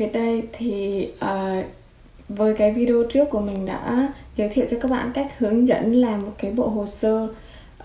Việt đây thì uh, với cái video trước của mình đã giới thiệu cho các bạn cách hướng dẫn làm một cái bộ hồ sơ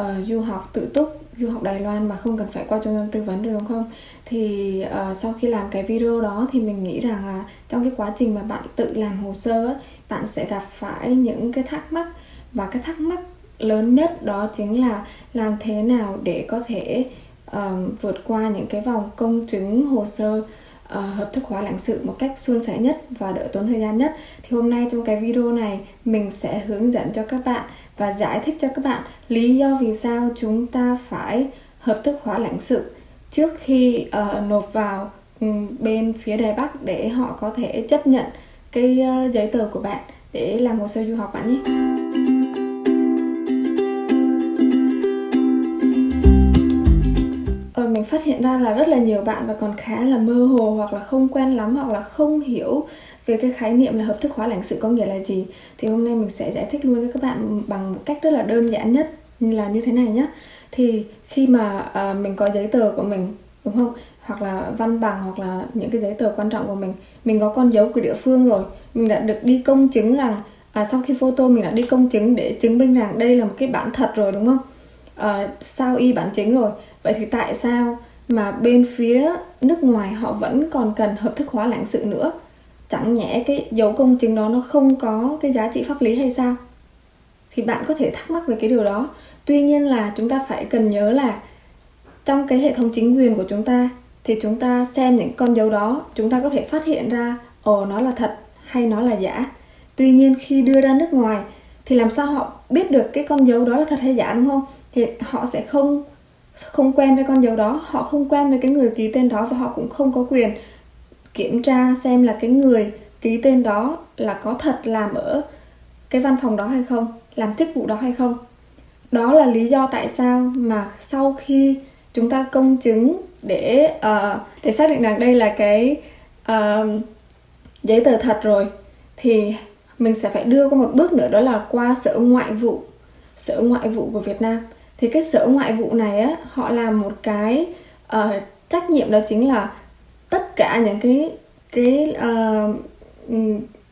uh, du học tự túc du học Đài Loan mà không cần phải qua trung tâm tư vấn được đúng không? Thì uh, sau khi làm cái video đó thì mình nghĩ rằng là trong cái quá trình mà bạn tự làm hồ sơ bạn sẽ gặp phải những cái thắc mắc và cái thắc mắc lớn nhất đó chính là làm thế nào để có thể um, vượt qua những cái vòng công chứng hồ sơ uh, Ờ, hợp thức hóa lãnh sự một cách suôn sẻ nhất và đỡ tốn thời gian nhất thì hôm nay trong cái video này mình sẽ hướng dẫn cho các bạn và giải thích cho các bạn lý do vì sao chúng ta phải hợp thức hóa lãnh sự trước khi uh, nộp vào ừ, bên phía Đài Bắc để họ có thể chấp nhận cái uh, giấy tờ của bạn để làm hồ sơ du học bạn nhé. Mình phát hiện ra là rất là nhiều bạn và còn khá là mơ hồ hoặc là không quen lắm hoặc là không hiểu về cái khái niệm là hợp thức hóa lãnh sự có nghĩa là gì. Thì hôm nay mình sẽ giải thích luôn cho các bạn bằng một cách rất là đơn giản nhất là như thế này nhé thì khi mà uh, mình có giấy tờ của mình đúng không? Hoặc là văn bằng hoặc là những cái giấy tờ quan trọng của mình mình có con dấu của địa phương rồi mình đã được đi công chứng rằng à, sau khi photo mình đã đi công chứng để chứng minh rằng đây là một cái bản thật rồi đúng không? Ờ, uh, sao y bản chính rồi. Vậy thì tại sao mà bên phía nước ngoài họ vẫn còn cần hợp thức hóa lãnh sự nữa? Chẳng nhẽ cái dấu công chứng đó nó không có cái giá trị pháp lý hay sao? Thì bạn có thể thắc mắc về cái điều đó. Tuy nhiên là chúng ta phải cần nhớ là trong cái hệ thống chính quyền của chúng ta thì chúng ta xem những con dấu đó chúng ta có thể phát hiện ra ồ nó là thật hay nó là giả. Tuy nhiên khi đưa ra nước ngoài thì làm sao họ biết được cái con dấu đó là thật hay giả đúng không? Thì họ sẽ không không quen với con dấu đó họ không quen với cái người ký tên đó và họ cũng không có quyền kiểm tra xem là cái người ký tên đó là có thật làm ở cái văn phòng đó hay không làm chức vụ đó hay không. Đó là lý do tại sao mà sau khi chúng ta công chứng để uh, để xác định rằng đây là cái uh, giấy tờ thật rồi thì mình sẽ phải đưa qua một bước nữa đó là qua sở ngoại vụ sở ngoại vụ của Việt Nam thì cái sở ngoại vụ này á họ làm một cái uh, trách nhiệm đó chính là tất cả những cái cái uh,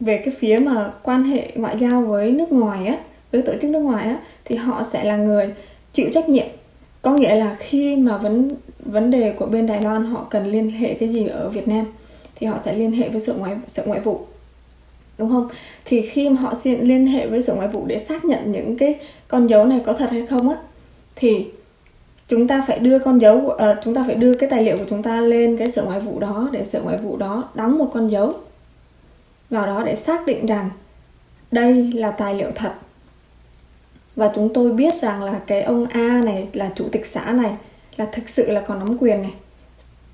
về cái phía mà quan hệ ngoại giao với nước ngoài á với tổ chức nước ngoài á thì họ sẽ là người chịu trách nhiệm. Có nghĩa là khi mà vấn vấn đề của bên Đài Loan họ cần liên hệ cái gì ở Việt Nam thì họ sẽ liên hệ với sở ngoại sở ngoại vụ đúng không? Thì khi mà họ xin liên hệ với sở ngoại vụ để xác nhận những cái con dấu này có thật hay không á thì chúng ta phải đưa con dấu uh, chúng ta phải đưa cái tài liệu của chúng ta lên cái sở ngoại vụ đó để sở ngoại vụ đó đóng một con dấu vào đó để xác định rằng đây là tài liệu thật. Và chúng tôi biết rằng là cái ông A này là chủ tịch xã này là thực sự là còn nắm quyền này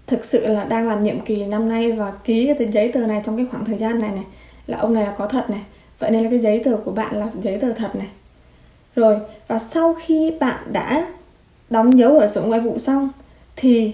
thực sự là đang làm nhiệm kỳ năm nay và ký cái giấy tờ này trong cái khoảng thời gian này này là ông này là có thật này. Vậy nên là cái giấy tờ của bạn là giấy tờ thật này rồi và sau khi bạn đã đóng dấu ở sở ngoại vụ xong thì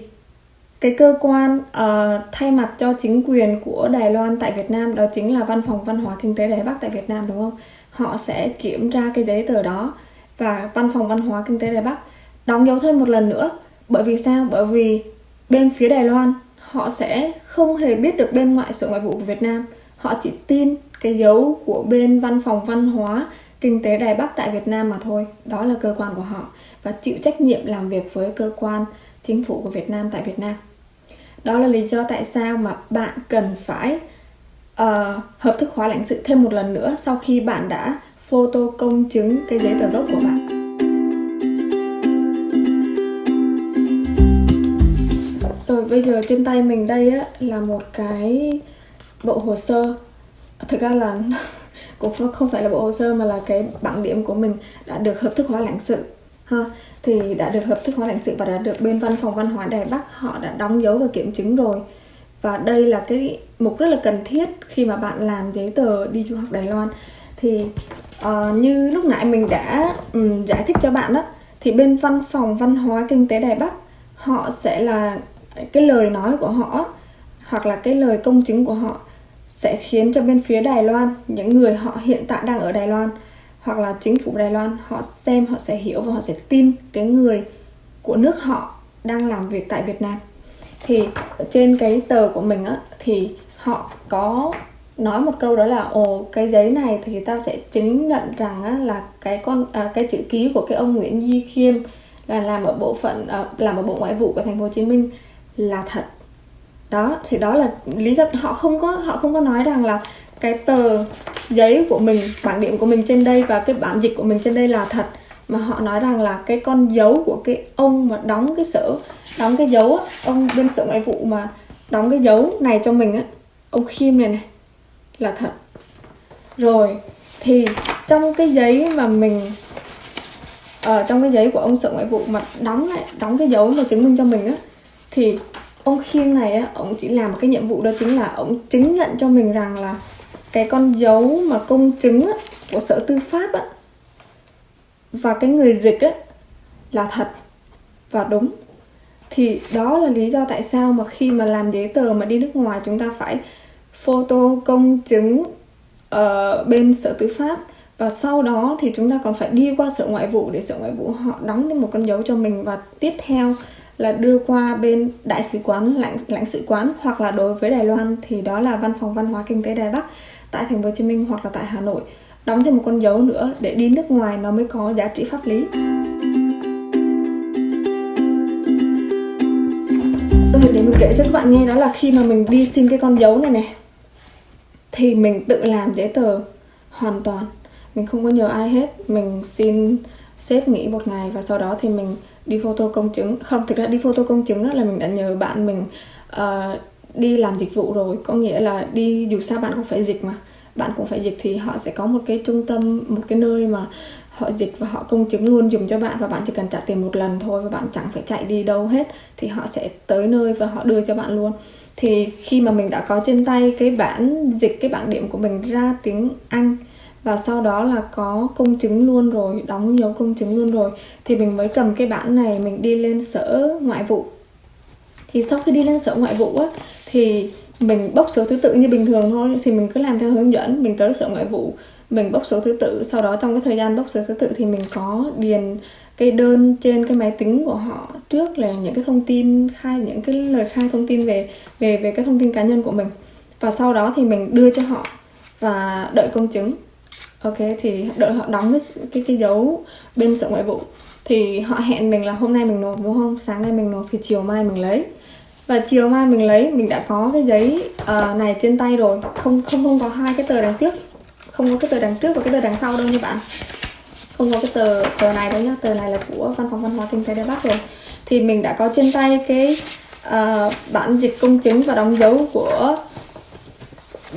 cái cơ quan uh, thay mặt cho chính quyền của Đài Loan tại Việt Nam đó chính là văn phòng văn hóa kinh tế Đài Bắc tại Việt Nam đúng không? Họ sẽ kiểm tra cái giấy tờ đó và văn phòng văn hóa kinh tế Đài Bắc đóng dấu thêm một lần nữa. Bởi vì sao? Bởi vì bên phía Đài Loan họ sẽ không hề biết được bên ngoại sở ngoại vụ của Việt Nam. Họ chỉ tin cái dấu của bên văn phòng văn hóa kinh tế Đài Bắc tại Việt Nam mà thôi. Đó là cơ quan của họ và chịu trách nhiệm làm việc với cơ quan chính phủ của Việt Nam tại Việt Nam. Đó là lý do tại sao mà bạn cần phải uh, hợp thức hóa lãnh sự thêm một lần nữa sau khi bạn đã photo công chứng cái giấy tờ gốc của bạn. Rồi bây giờ trên tay mình đây á, là một cái bộ hồ sơ Thực ra là cũng không phải là bộ hồ sơ mà là cái bảng điểm của mình đã được hợp thức hóa lãnh sự ha thì đã được hợp thức hóa lãnh sự và đã được bên văn phòng văn hóa Đài Bắc họ đã đóng dấu và kiểm chứng rồi. Và đây là cái mục rất là cần thiết khi mà bạn làm giấy tờ đi du học Đài Loan. Thì uh, như lúc nãy mình đã um, giải thích cho bạn đó thì bên văn phòng văn hóa kinh tế Đài Bắc họ sẽ là cái lời nói của họ hoặc là cái lời công chứng của họ sẽ khiến cho bên phía Đài Loan những người họ hiện tại đang ở Đài Loan hoặc là chính phủ Đài Loan họ xem họ sẽ hiểu và họ sẽ tin cái người của nước họ đang làm việc tại Việt Nam. Thì trên cái tờ của mình á thì họ có nói một câu đó là ồ cái giấy này thì tao sẽ chứng nhận rằng á, là cái con à, cái chữ ký của cái ông Nguyễn Di Khiêm là làm ở bộ phận à, làm ở bộ ngoại vụ của thành phố Hồ Chí Minh là thật đó thì đó là lý do họ không có họ không có nói rằng là cái tờ giấy của mình bảng điểm của mình trên đây và cái bản dịch của mình trên đây là thật mà họ nói rằng là cái con dấu của cái ông mà đóng cái sở đóng cái dấu á, ông bên sở ngoại vụ mà đóng cái dấu này cho mình á ông Khiêm này này là thật. Rồi thì trong cái giấy mà mình ở trong cái giấy của ông sở ngoại vụ mà đóng lại đóng cái dấu mà chứng minh cho mình á thì ông Khiêm này á ông chỉ làm một cái nhiệm vụ đó chính là ông chứng nhận cho mình rằng là cái con dấu mà công chứng á, của sở tư pháp á và cái người dịch á là thật và đúng. Thì đó là lý do tại sao mà khi mà làm giấy tờ mà đi nước ngoài chúng ta phải photo công chứng ở bên sở tư pháp. Và sau đó thì chúng ta còn phải đi qua sở ngoại vụ để sở ngoại vụ họ đóng thêm một con dấu cho mình. Và tiếp theo là đưa qua bên đại sứ quán, lãnh lãnh sự quán, hoặc là đối với Đài Loan, thì đó là văn phòng văn hóa kinh tế Đài Bắc, tại thành phố Hồ Chí Minh hoặc là tại Hà Nội. Đóng thêm một con dấu nữa để đi nước ngoài nó mới có giá trị pháp lý. Rồi để mình kể cho các bạn nghe đó là khi mà mình đi xin cái con dấu này này thì mình tự làm giấy tờ hoàn toàn. Mình không có nhờ ai hết. Mình xin sếp nghỉ một ngày và sau đó thì mình đi photo công chứng. Không thực ra đi photo công chứng là mình đã nhờ bạn mình uh, đi làm dịch vụ rồi. Có nghĩa là đi dù sao bạn cũng phải dịch mà. Bạn cũng phải dịch thì họ sẽ có một cái trung tâm một cái nơi mà họ dịch và họ công chứng luôn dùng cho bạn và bạn chỉ cần trả tiền một lần thôi và bạn chẳng phải chạy đi đâu hết thì họ sẽ tới nơi và họ đưa cho bạn luôn. Thì khi mà mình đã có trên tay cái bản dịch cái bảng điểm của mình ra tiếng Anh và sau đó là có công chứng luôn rồi, đóng dấu công chứng luôn rồi. Thì mình mới cầm cái bản này, mình đi lên sở ngoại vụ. Thì sau khi đi lên sở ngoại vụ á, thì mình bốc số thứ tự như bình thường thôi. Thì mình cứ làm theo hướng dẫn, mình tới sở ngoại vụ, mình bốc số thứ tự. Sau đó trong cái thời gian bốc số thứ tự thì mình có điền cái đơn trên cái máy tính của họ trước là những cái thông tin khai, những cái lời khai thông tin về về về cái thông tin cá nhân của mình. Và sau đó thì mình đưa cho họ và đợi công chứng ok thì đợi họ đóng cái cái cái dấu bên sở ngoại vụ. Thì họ hẹn mình là hôm nay mình nộp đúng không? Sáng nay mình nộp thì chiều mai mình lấy. Và chiều mai mình lấy mình đã có cái giấy uh, này trên tay rồi. Không không không có hai cái tờ đằng trước. Không có cái tờ đằng trước và cái tờ đằng sau đâu như bạn. Không có cái tờ tờ này đâu nhá. Tờ này là của văn phòng văn hóa kinh tế đài bắc rồi. Thì mình đã có trên tay cái uh, bản dịch công chứng và đóng dấu của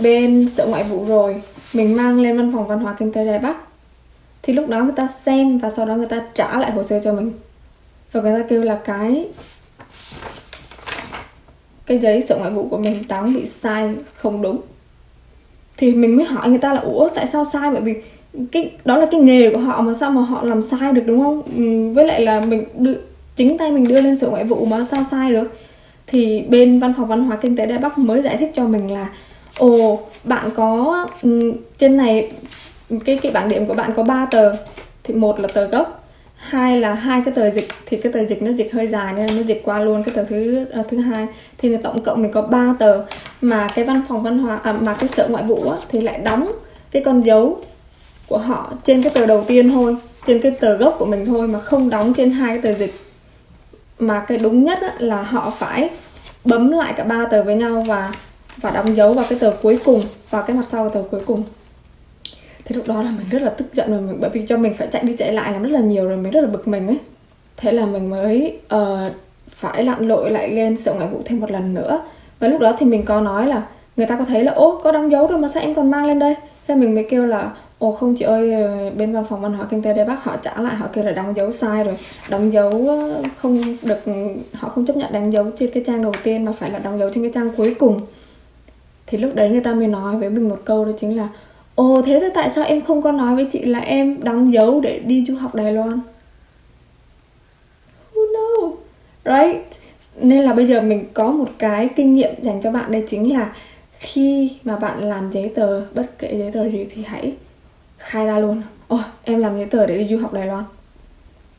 bên sở ngoại vụ rồi mình mang lên văn phòng văn hóa kinh tế đài bắc. Thì lúc đó người ta xem và sau đó người ta trả lại hồ sơ cho mình. Và người ta kêu là cái cái giấy sở ngoại vụ của mình đóng bị sai không đúng. Thì mình mới hỏi người ta là, ủa, tại sao sai? Bởi vì cái, đó là cái nghề của họ mà sao mà họ làm sai được, đúng không? Ừ, với lại là mình đưa, chính tay mình đưa lên sở ngoại vụ mà sao sai được? Thì bên văn phòng văn hóa kinh tế đài bắc mới giải thích cho mình là, ồ bạn có ừ, trên này cái cái bảng điểm của bạn có 3 tờ. Thì một là tờ gốc hai là hai cái tờ dịch. Thì cái tờ dịch nó dịch hơi dài nên nó dịch qua luôn cái tờ thứ uh, thứ hai. Thì là tổng cộng mình có 3 tờ. Mà cái văn phòng văn hóa à, mà cái sở ngoại vụ á, thì lại đóng cái con dấu của họ trên cái tờ đầu tiên thôi trên cái tờ gốc của mình thôi mà không đóng trên hai cái tờ dịch. Mà cái đúng nhất á, là họ phải bấm lại cả ba tờ với nhau và và đóng dấu vào cái tờ cuối cùng vào cái mặt sau của tờ cuối cùng. Thế lúc đó là mình rất là tức giận rồi mình bởi vì cho mình phải chạy đi chạy lại làm rất là nhiều rồi mình rất là bực mình ấy. Thế là mình mới uh, phải lặn lội lại lên sở ngoại vụ thêm một lần nữa. Và lúc đó thì mình có nói là người ta có thấy là ô có đóng dấu rồi mà sao em còn mang lên đây? Thế mình mới kêu là ồ không chị ơi ờ, bên văn phòng văn hóa kinh tế đây bác họ trả lại họ kêu là đóng dấu sai rồi. Đóng dấu ờ, không được họ không chấp nhận đóng dấu trên cái trang đầu tiên mà phải là đóng dấu trên cái trang cuối cùng thì lúc đấy người ta mới nói với mình một câu đó chính là, ồ, thế thì tại sao em không có nói với chị là em đóng dấu để đi du học đài loan? Who know? Right? Nên là bây giờ mình có một cái kinh nghiệm dành cho bạn đây chính là khi mà bạn làm giấy tờ, bất kể giấy tờ gì thì hãy khai ra luôn. Ồ em làm giấy tờ để đi du học đài loan.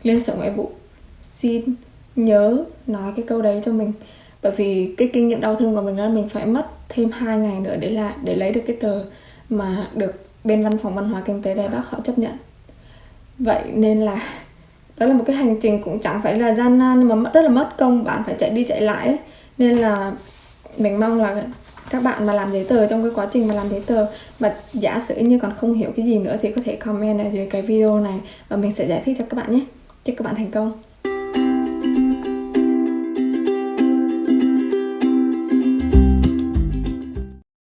Lên sở ngoại vụ. Xin nhớ nói cái câu đấy cho mình. Bởi vì cái kinh nghiệm đau thương của mình đó là mình phải mất thêm 2 ngày nữa để là để lấy được cái tờ mà được bên văn phòng văn hóa kinh tế Đài Bắc họ chấp nhận. Vậy nên là đó là một cái hành trình cũng chẳng phải là gian nan nhưng mà mất, rất là mất công, bạn phải chạy đi chạy lại ấy. nên là mình mong là các bạn mà làm giấy tờ trong cái quá trình mà làm giấy tờ, mà giả sử như còn không hiểu cái gì nữa thì có thể comment ở dưới cái video này và mình sẽ giải thích cho các bạn nhé. Chúc các bạn thành công.